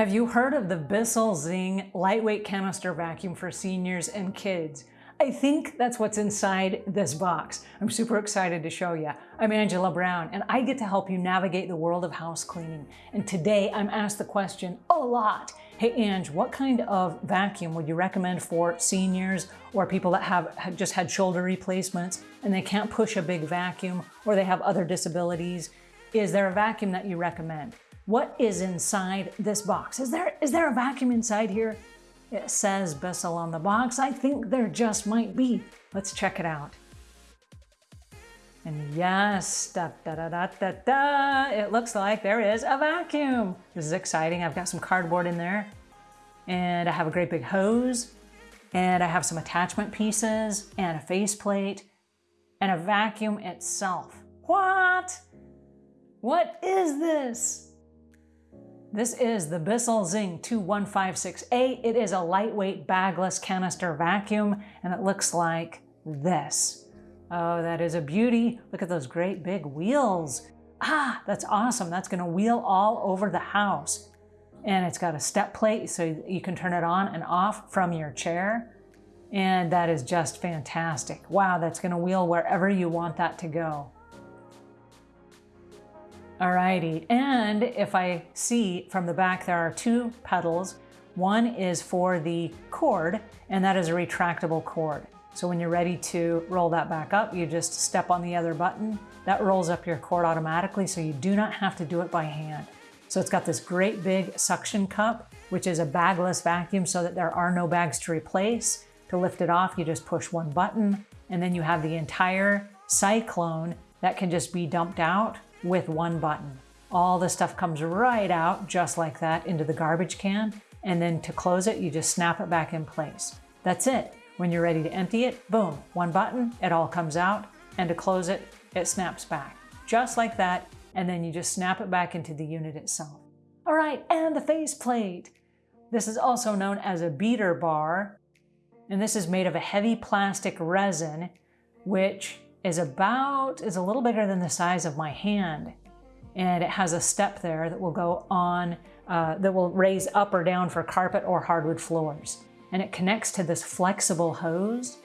Have you heard of the Bissell Zing lightweight canister vacuum for seniors and kids? I think that's what's inside this box. I'm super excited to show you. I'm Angela Brown and I get to help you navigate the world of house cleaning. And today I'm asked the question a lot. Hey Ange, what kind of vacuum would you recommend for seniors or people that have just had shoulder replacements and they can't push a big vacuum or they have other disabilities? Is there a vacuum that you recommend? What is inside this box? Is there, is there a vacuum inside here? It says Bissell on the box. I think there just might be. Let's check it out. And yes, da, da, da, da, da, da, it looks like there is a vacuum. This is exciting. I've got some cardboard in there and I have a great big hose and I have some attachment pieces and a faceplate and a vacuum itself. What? What is this? This is the Bissell Zing 21568. It is a lightweight bagless canister vacuum and it looks like this. Oh, that is a beauty. Look at those great big wheels. Ah, that's awesome. That's gonna wheel all over the house. And it's got a step plate so you can turn it on and off from your chair. And that is just fantastic. Wow, that's gonna wheel wherever you want that to go. Alrighty, and if I see from the back there are two pedals. One is for the cord, and that is a retractable cord. So when you're ready to roll that back up, you just step on the other button. That rolls up your cord automatically, so you do not have to do it by hand. So it's got this great big suction cup, which is a bagless vacuum so that there are no bags to replace. To lift it off, you just push one button, and then you have the entire cyclone that can just be dumped out with one button. All the stuff comes right out just like that into the garbage can. And then to close it, you just snap it back in place. That's it. When you're ready to empty it, boom, one button, it all comes out. And to close it, it snaps back. Just like that. And then you just snap it back into the unit itself. All right, and the faceplate. This is also known as a beater bar. And this is made of a heavy plastic resin, which is about, is a little bigger than the size of my hand. And it has a step there that will go on, uh, that will raise up or down for carpet or hardwood floors. And it connects to this flexible hose.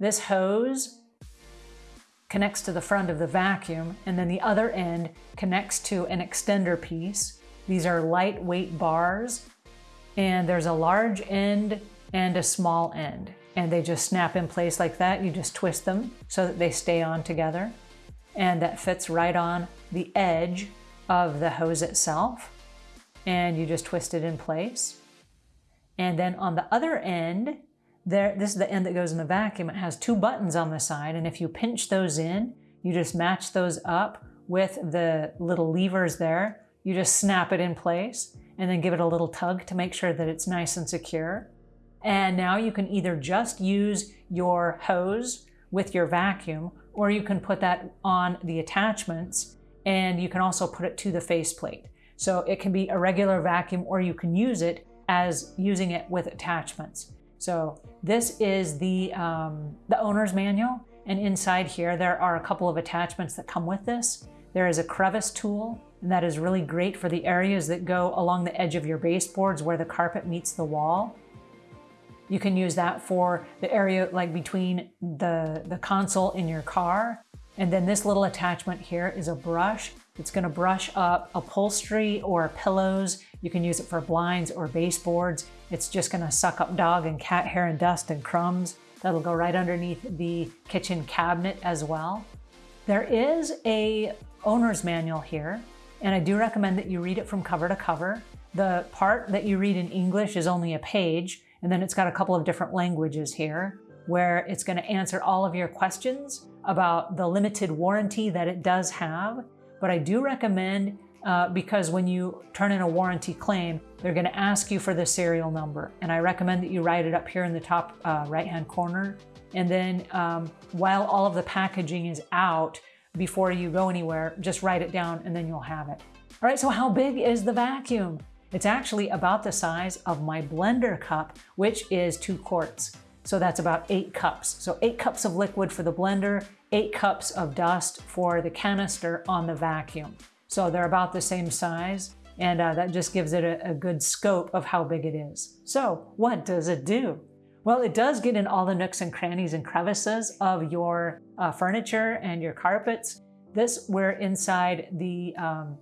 This hose connects to the front of the vacuum, and then the other end connects to an extender piece. These are lightweight bars, and there's a large end and a small end and they just snap in place like that. You just twist them so that they stay on together. And that fits right on the edge of the hose itself. And you just twist it in place. And then on the other end, there, this is the end that goes in the vacuum. It has two buttons on the side. And if you pinch those in, you just match those up with the little levers there. You just snap it in place and then give it a little tug to make sure that it's nice and secure. And now you can either just use your hose with your vacuum, or you can put that on the attachments and you can also put it to the faceplate. So it can be a regular vacuum or you can use it as using it with attachments. So this is the, um, the owner's manual. And inside here, there are a couple of attachments that come with this. There is a crevice tool, and that is really great for the areas that go along the edge of your baseboards where the carpet meets the wall. You can use that for the area like between the, the console in your car. And then this little attachment here is a brush. It's gonna brush up upholstery or pillows. You can use it for blinds or baseboards. It's just gonna suck up dog and cat hair and dust and crumbs. That'll go right underneath the kitchen cabinet as well. There is a owner's manual here, and I do recommend that you read it from cover to cover. The part that you read in English is only a page, and then it's got a couple of different languages here where it's going to answer all of your questions about the limited warranty that it does have. But I do recommend, uh, because when you turn in a warranty claim, they're going to ask you for the serial number. And I recommend that you write it up here in the top uh, right-hand corner. And then um, while all of the packaging is out, before you go anywhere, just write it down and then you'll have it. All right, so how big is the vacuum? It's actually about the size of my blender cup, which is two quarts. So that's about eight cups. So eight cups of liquid for the blender, eight cups of dust for the canister on the vacuum. So they're about the same size. And uh, that just gives it a, a good scope of how big it is. So what does it do? Well, it does get in all the nooks and crannies and crevices of your uh, furniture and your carpets. This, we're inside the um,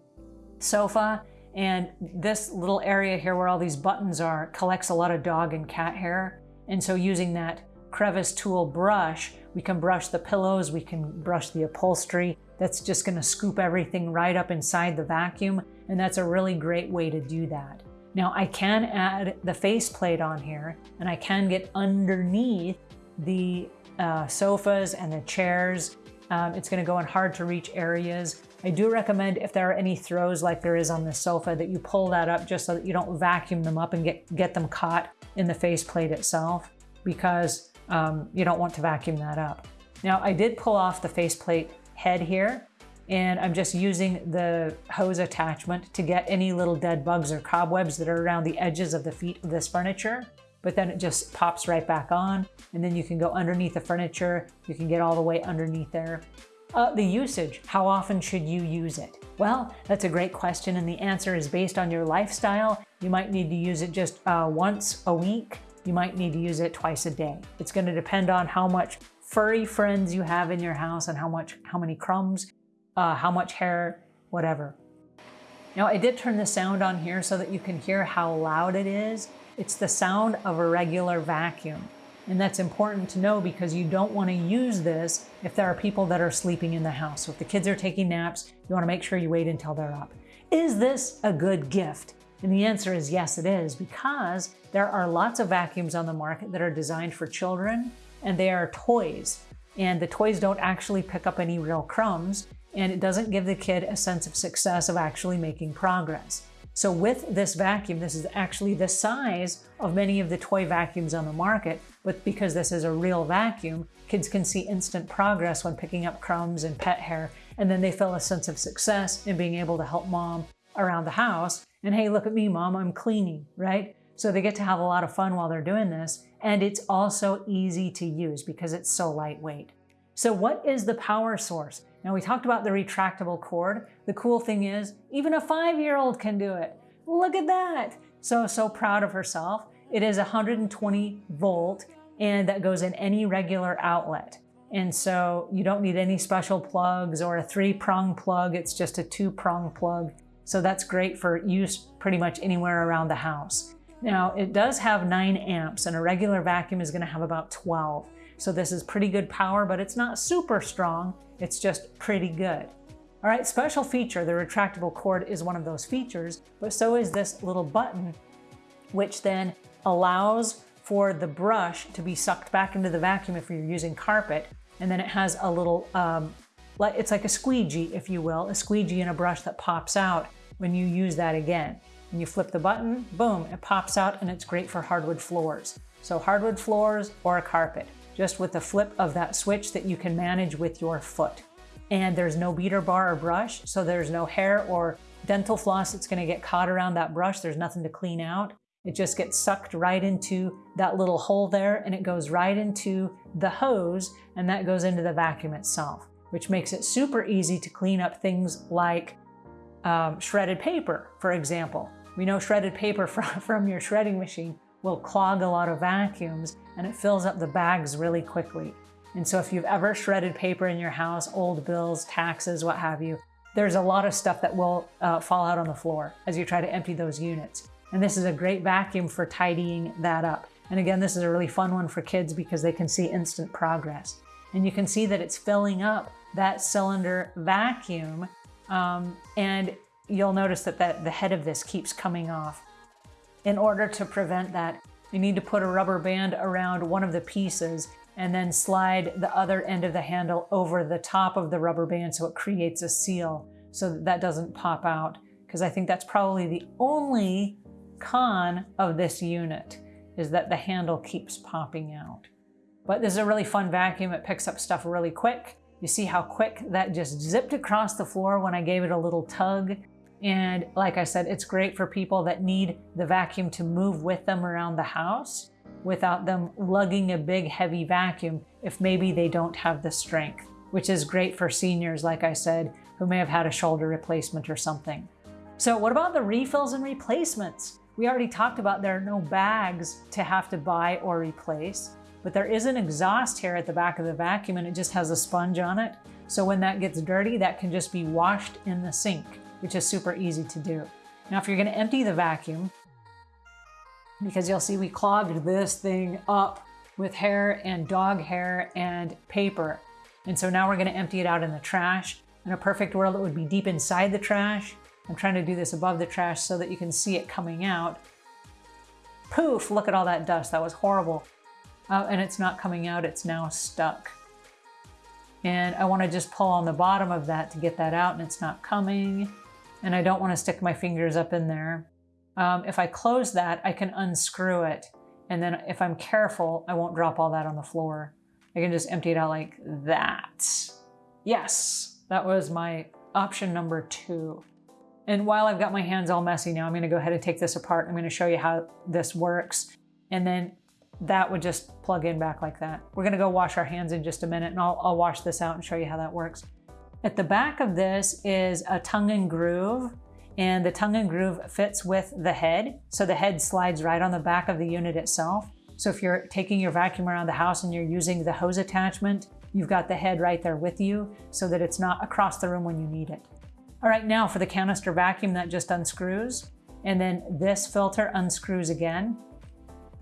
sofa and this little area here where all these buttons are collects a lot of dog and cat hair. And so using that crevice tool brush, we can brush the pillows, we can brush the upholstery. That's just gonna scoop everything right up inside the vacuum. And that's a really great way to do that. Now I can add the faceplate on here and I can get underneath the uh, sofas and the chairs. Um, it's gonna go in hard to reach areas. I do recommend if there are any throws like there is on the sofa that you pull that up just so that you don't vacuum them up and get, get them caught in the faceplate itself because um, you don't want to vacuum that up. Now I did pull off the faceplate head here and I'm just using the hose attachment to get any little dead bugs or cobwebs that are around the edges of the feet of this furniture. But then it just pops right back on and then you can go underneath the furniture. You can get all the way underneath there. Uh, the usage, how often should you use it? Well, that's a great question and the answer is based on your lifestyle. You might need to use it just uh, once a week. You might need to use it twice a day. It's going to depend on how much furry friends you have in your house and how much, how many crumbs uh, how much hair, whatever. Now I did turn the sound on here so that you can hear how loud it is. It's the sound of a regular vacuum. And that's important to know because you don't want to use this if there are people that are sleeping in the house. So if the kids are taking naps, you want to make sure you wait until they're up. Is this a good gift? And the answer is yes, it is, because there are lots of vacuums on the market that are designed for children and they are toys. And the toys don't actually pick up any real crumbs and it doesn't give the kid a sense of success of actually making progress. So with this vacuum, this is actually the size of many of the toy vacuums on the market, but because this is a real vacuum, kids can see instant progress when picking up crumbs and pet hair, and then they feel a sense of success in being able to help mom around the house. And hey, look at me, mom, I'm cleaning, right? So they get to have a lot of fun while they're doing this. And it's also easy to use because it's so lightweight. So what is the power source? Now we talked about the retractable cord. The cool thing is even a five-year-old can do it. Look at that. So, so proud of herself. It is 120 volt and that goes in any regular outlet. And so you don't need any special plugs or a three prong plug. It's just a two prong plug. So that's great for use pretty much anywhere around the house. Now it does have nine amps and a regular vacuum is gonna have about 12. So this is pretty good power, but it's not super strong. It's just pretty good. All right, special feature, the retractable cord is one of those features, but so is this little button, which then allows for the brush to be sucked back into the vacuum if you're using carpet. And then it has a little, um, it's like a squeegee, if you will, a squeegee and a brush that pops out when you use that again. When you flip the button, boom, it pops out and it's great for hardwood floors. So hardwood floors or a carpet just with the flip of that switch that you can manage with your foot. And there's no beater bar or brush, so there's no hair or dental floss that's gonna get caught around that brush. There's nothing to clean out. It just gets sucked right into that little hole there and it goes right into the hose and that goes into the vacuum itself, which makes it super easy to clean up things like um, shredded paper, for example. We know shredded paper from, from your shredding machine will clog a lot of vacuums and it fills up the bags really quickly. And so if you've ever shredded paper in your house, old bills, taxes, what have you, there's a lot of stuff that will uh, fall out on the floor as you try to empty those units. And this is a great vacuum for tidying that up. And again, this is a really fun one for kids because they can see instant progress. And you can see that it's filling up that cylinder vacuum. Um, and you'll notice that, that the head of this keeps coming off. In order to prevent that, you need to put a rubber band around one of the pieces and then slide the other end of the handle over the top of the rubber band so it creates a seal so that that doesn't pop out. Because I think that's probably the only con of this unit is that the handle keeps popping out. But this is a really fun vacuum. It picks up stuff really quick. You see how quick that just zipped across the floor when I gave it a little tug. And like I said, it's great for people that need the vacuum to move with them around the house without them lugging a big heavy vacuum if maybe they don't have the strength, which is great for seniors, like I said, who may have had a shoulder replacement or something. So what about the refills and replacements? We already talked about there are no bags to have to buy or replace, but there is an exhaust here at the back of the vacuum and it just has a sponge on it. So when that gets dirty, that can just be washed in the sink, which is super easy to do. Now, if you're gonna empty the vacuum, because you'll see we clogged this thing up with hair and dog hair and paper. And so now we're gonna empty it out in the trash. In a perfect world, it would be deep inside the trash. I'm trying to do this above the trash so that you can see it coming out. Poof, look at all that dust. That was horrible. Uh, and it's not coming out, it's now stuck. And I wanna just pull on the bottom of that to get that out and it's not coming. And I don't wanna stick my fingers up in there. Um, if I close that, I can unscrew it. And then if I'm careful, I won't drop all that on the floor. I can just empty it out like that. Yes, that was my option number two. And while I've got my hands all messy now, I'm gonna go ahead and take this apart. I'm gonna show you how this works. And then that would just plug in back like that. We're gonna go wash our hands in just a minute and I'll, I'll wash this out and show you how that works. At the back of this is a tongue and groove and the tongue and groove fits with the head. So the head slides right on the back of the unit itself. So if you're taking your vacuum around the house and you're using the hose attachment, you've got the head right there with you so that it's not across the room when you need it. All right, now for the canister vacuum that just unscrews. And then this filter unscrews again.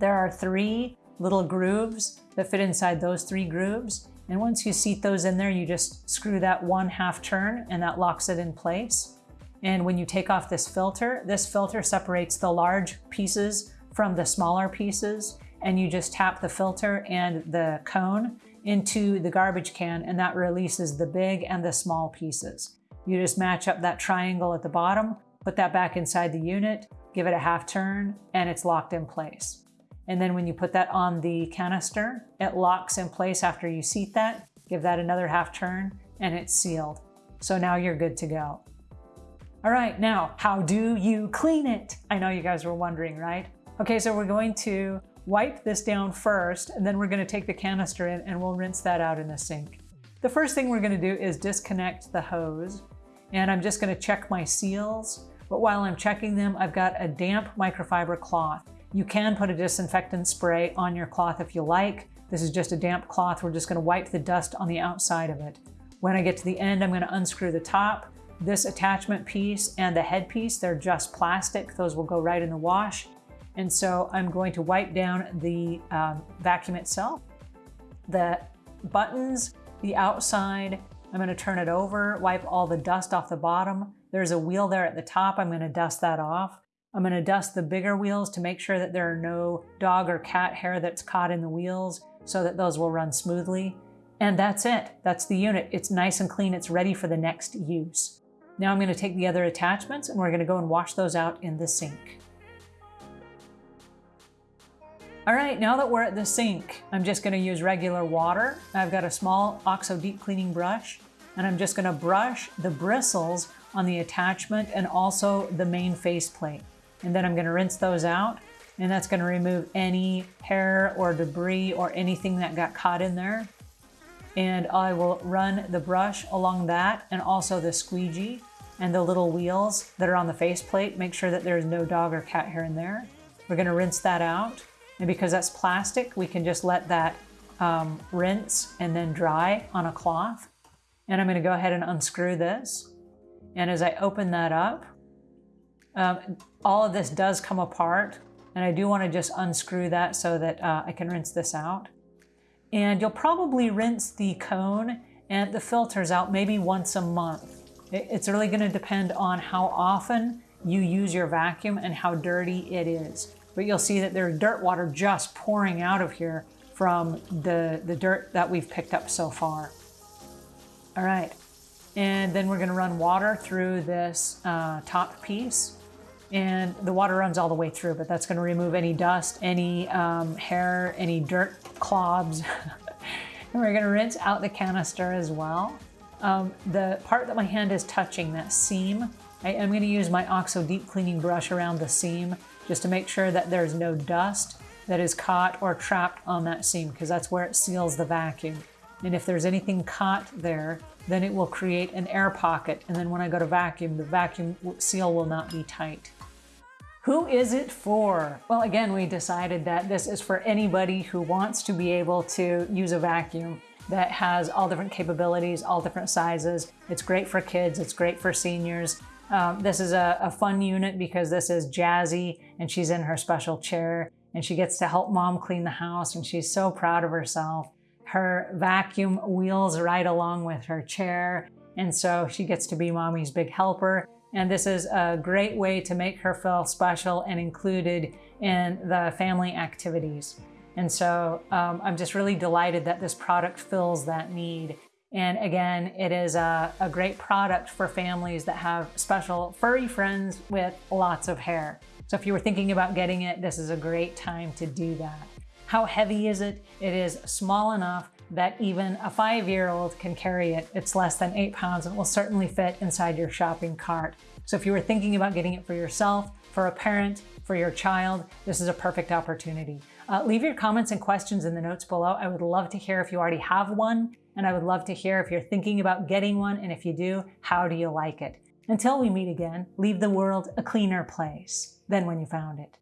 There are three little grooves that fit inside those three grooves. And once you seat those in there, you just screw that one half turn and that locks it in place. And when you take off this filter, this filter separates the large pieces from the smaller pieces. And you just tap the filter and the cone into the garbage can and that releases the big and the small pieces. You just match up that triangle at the bottom, put that back inside the unit, give it a half turn, and it's locked in place. And then when you put that on the canister, it locks in place after you seat that, give that another half turn, and it's sealed. So now you're good to go. All right, now, how do you clean it? I know you guys were wondering, right? Okay, so we're going to wipe this down first, and then we're gonna take the canister in and we'll rinse that out in the sink. The first thing we're gonna do is disconnect the hose, and I'm just gonna check my seals, but while I'm checking them, I've got a damp microfiber cloth. You can put a disinfectant spray on your cloth if you like. This is just a damp cloth. We're just gonna wipe the dust on the outside of it. When I get to the end, I'm gonna unscrew the top. This attachment piece and the head piece, they're just plastic. Those will go right in the wash. And so I'm going to wipe down the um, vacuum itself. The buttons, the outside, I'm gonna turn it over, wipe all the dust off the bottom. There's a wheel there at the top. I'm gonna dust that off. I'm gonna dust the bigger wheels to make sure that there are no dog or cat hair that's caught in the wheels so that those will run smoothly. And that's it. That's the unit. It's nice and clean. It's ready for the next use. Now I'm gonna take the other attachments and we're gonna go and wash those out in the sink. All right, now that we're at the sink, I'm just gonna use regular water. I've got a small OXO deep cleaning brush and I'm just gonna brush the bristles on the attachment and also the main faceplate. And then I'm gonna rinse those out and that's gonna remove any hair or debris or anything that got caught in there. And I will run the brush along that and also the squeegee and the little wheels that are on the faceplate. Make sure that there's no dog or cat hair in there. We're gonna rinse that out. And because that's plastic, we can just let that um, rinse and then dry on a cloth. And I'm gonna go ahead and unscrew this. And as I open that up, um, all of this does come apart and I do want to just unscrew that so that uh, I can rinse this out. And you'll probably rinse the cone and the filters out maybe once a month. It's really going to depend on how often you use your vacuum and how dirty it is. But you'll see that there's dirt water just pouring out of here from the, the dirt that we've picked up so far. All right, and then we're gonna run water through this uh, top piece and the water runs all the way through, but that's gonna remove any dust, any um, hair, any dirt clobs. and we're gonna rinse out the canister as well. Um, the part that my hand is touching, that seam, I am gonna use my OXO deep cleaning brush around the seam just to make sure that there's no dust that is caught or trapped on that seam because that's where it seals the vacuum. And if there's anything caught there, then it will create an air pocket. And then when I go to vacuum, the vacuum seal will not be tight. Who is it for? Well, again, we decided that this is for anybody who wants to be able to use a vacuum that has all different capabilities, all different sizes. It's great for kids, it's great for seniors. Um, this is a, a fun unit because this is Jazzy and she's in her special chair and she gets to help mom clean the house and she's so proud of herself. Her vacuum wheels right along with her chair and so she gets to be mommy's big helper. And this is a great way to make her feel special and included in the family activities. And so um, I'm just really delighted that this product fills that need. And again, it is a, a great product for families that have special furry friends with lots of hair. So if you were thinking about getting it, this is a great time to do that. How heavy is it? It is small enough that even a five-year-old can carry it. It's less than eight pounds and will certainly fit inside your shopping cart. So if you were thinking about getting it for yourself, for a parent, for your child, this is a perfect opportunity. Uh, leave your comments and questions in the notes below. I would love to hear if you already have one, and I would love to hear if you're thinking about getting one, and if you do, how do you like it? Until we meet again, leave the world a cleaner place than when you found it.